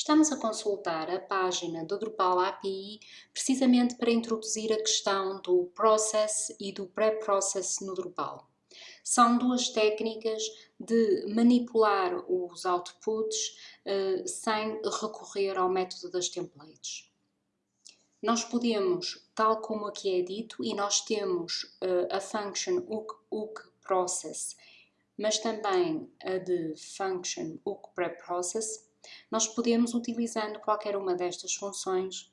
Estamos a consultar a página do Drupal API precisamente para introduzir a questão do Process e do Pre-Process no Drupal. São duas técnicas de manipular os outputs uh, sem recorrer ao método das templates. Nós podemos, tal como aqui é dito, e nós temos uh, a function hook, process, mas também a de function hook preprocess, nós podemos, utilizando qualquer uma destas funções,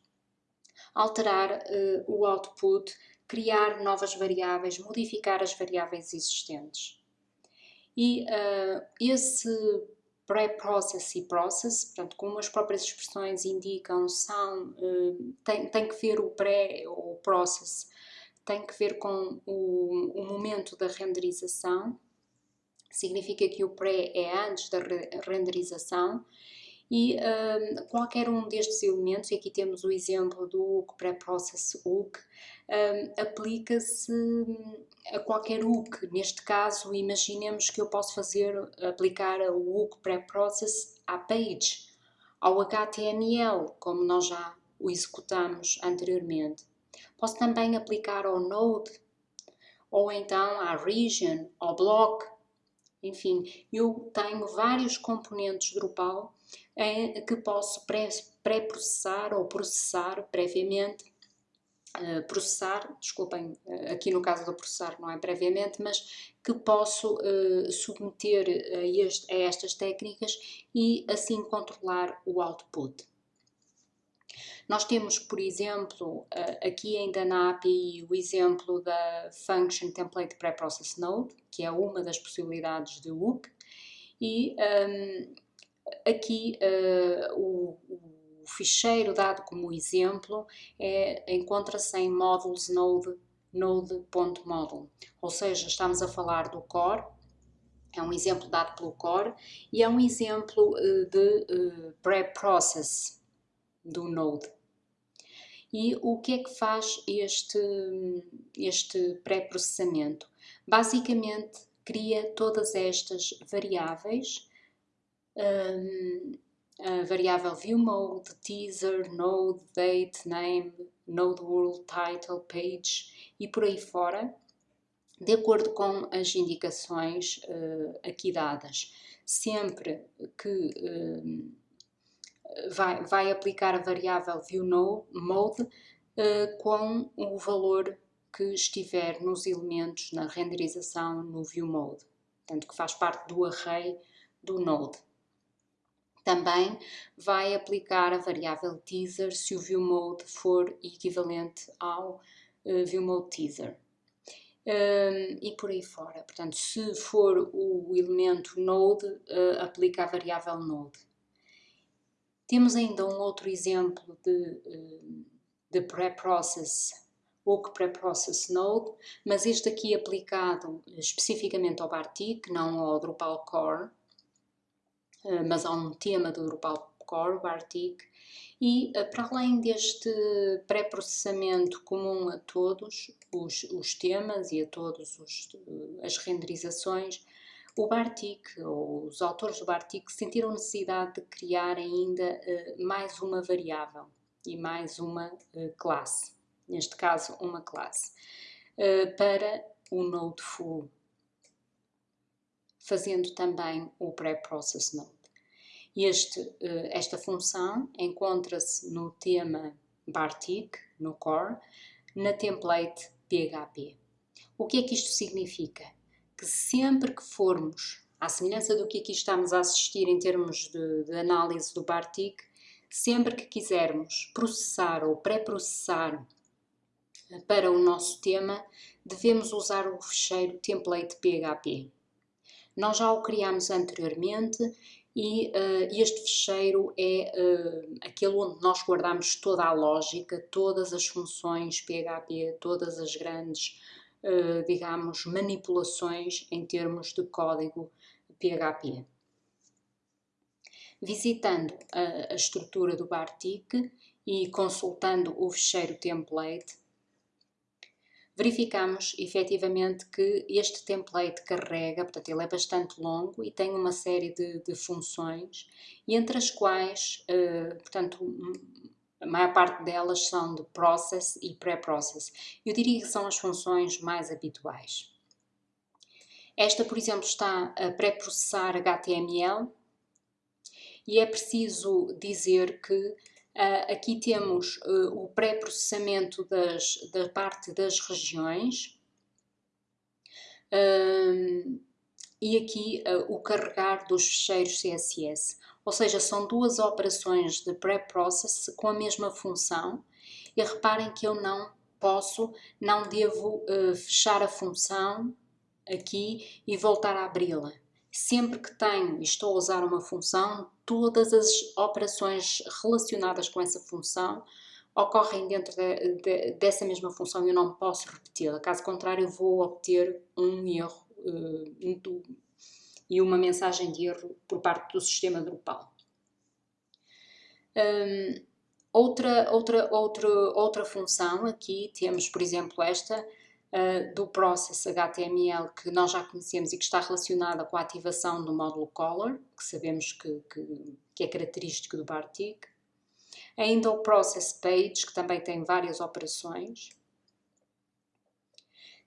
alterar uh, o output, criar novas variáveis, modificar as variáveis existentes. E uh, esse pré-process e process, portanto, como as próprias expressões indicam, são, uh, tem, tem que ver o pré ou process, tem que ver com o, o momento da renderização, significa que o pré é antes da renderização e um, qualquer um destes elementos, e aqui temos o exemplo do hook pré-process hook, um, aplica-se a qualquer hook. Neste caso, imaginemos que eu posso fazer, aplicar o hook pré-process à page, ao HTML, como nós já o executamos anteriormente. Posso também aplicar ao node, ou então à region, ao block, enfim, eu tenho vários componentes Drupal em que posso pré-processar ou processar previamente Uh, processar, desculpem, uh, aqui no caso do processar não é previamente, mas que posso uh, submeter a, este, a, estas técnicas e assim controlar o output. Nós temos, por exemplo, aqui ainda na API o exemplo da Function Template Preprocess Node, que é uma das possibilidades de hook, e um, aqui uh, o, o, ficheiro dado como exemplo é, encontra-se em modules node node.model, ou seja, estamos a falar do core, é um exemplo dado pelo core e é um exemplo uh, de preprocess do node. E o que é que faz este, este pré-processamento? Basicamente, cria todas estas variáveis, um, a variável viewMode, teaser, node, date, name, node world, title, page e por aí fora, de acordo com as indicações uh, aqui dadas. Sempre que uh, vai, vai aplicar a variável viewMode uh, com o valor que estiver nos elementos na renderização no viewMode, portanto que faz parte do array do node. Também vai aplicar a variável teaser se o viewMode for equivalente ao uh, teaser. Um, e por aí fora. Portanto, se for o elemento node, uh, aplica a variável node. Temos ainda um outro exemplo de, eh, de pré-process ou que pré-process node, mas este aqui aplicado especificamente ao Bartik, não ao Drupal Core, eh, mas a um tema do Drupal Core, Bartik, e eh, para além deste pré-processamento comum a todos os, os temas e a todas as renderizações, o Bartik, ou os autores do Bartik, sentiram necessidade de criar ainda uh, mais uma variável e mais uma uh, classe, neste caso uma classe, uh, para o Node Full, fazendo também o Pre-Process Node. Este, esta função encontra-se no tema Bartik, no core, na template PHP. O que é que isto significa? Que sempre que formos, à semelhança do que aqui estamos a assistir em termos de, de análise do Bartik, sempre que quisermos processar ou pré-processar para o nosso tema, devemos usar o fecheiro template PHP. Nós já o criamos anteriormente e uh, este fecheiro é uh, aquele onde nós guardamos toda a lógica, todas as funções PHP, todas as grandes digamos, manipulações em termos de código PHP. Visitando a, a estrutura do Bartik e consultando o fecheiro template, verificamos efetivamente que este template carrega, portanto ele é bastante longo e tem uma série de, de funções, entre as quais, uh, portanto, a maior parte delas são de process e pré-process. Eu diria que são as funções mais habituais. Esta, por exemplo, está a pré-processar HTML e é preciso dizer que Uh, aqui temos uh, o pré-processamento da parte das regiões e aqui o carregar dos ficheiros CSS. Ou seja, são duas operações de pré-process com a mesma função e reparem que eu não posso, não devo fechar a função aqui e voltar a abri-la sempre que tenho e estou a usar uma função, todas as operações relacionadas com essa função ocorrem dentro de, de, dessa mesma função e eu não posso repeti-la. Caso contrário, vou obter um erro uh, e uma mensagem de erro por parte do sistema Drupal. Um, outra, outra, outra, outra função aqui temos, por exemplo, esta, uh, do process HTML que nós já conhecemos e que está relacionada com a ativação do módulo color, que sabemos que, que, que é característico do Bartik. Ainda o process page, que também tem várias operações.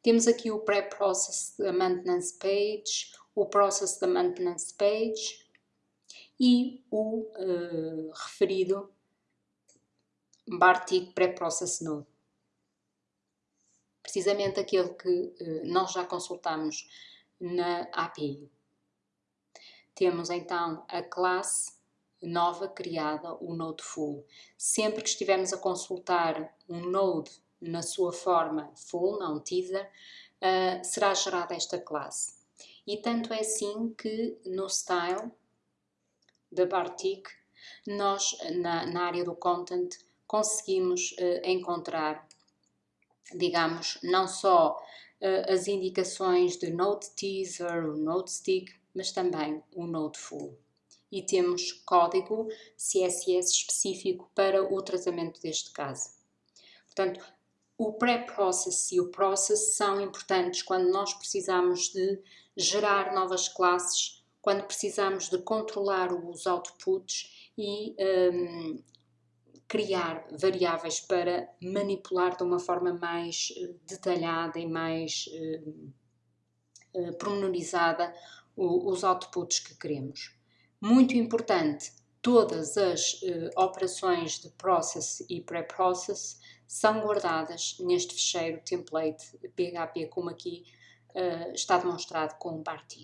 Temos aqui o pré-process da maintenance page, o process da maintenance page e o uh, referido Bartik pré-process node precisamente aquele que eh, nós já consultamos na API. Temos então a classe nova criada, o Node Full. Sempre que estivermos a consultar um Node na sua forma full, não teaser, uh, será gerada esta classe. E tanto é assim que no Style da Bartik, nós na, na área do Content conseguimos uh, encontrar digamos, não só uh, as indicações de Node Teaser, o Node Stick, mas também o Node Full. E temos código CSS específico para o tratamento deste caso. Portanto, o pré-process e o process são importantes quando nós precisamos de gerar novas classes, quando precisamos de controlar os outputs e um, criar variáveis para manipular de uma forma mais eh, detalhada e mais pormenorizada o, os outputs que queremos. Muito importante, todas as uh, operações de process e pré-process são guardadas neste fecheiro template PHP, como aqui está demonstrado com o Barti.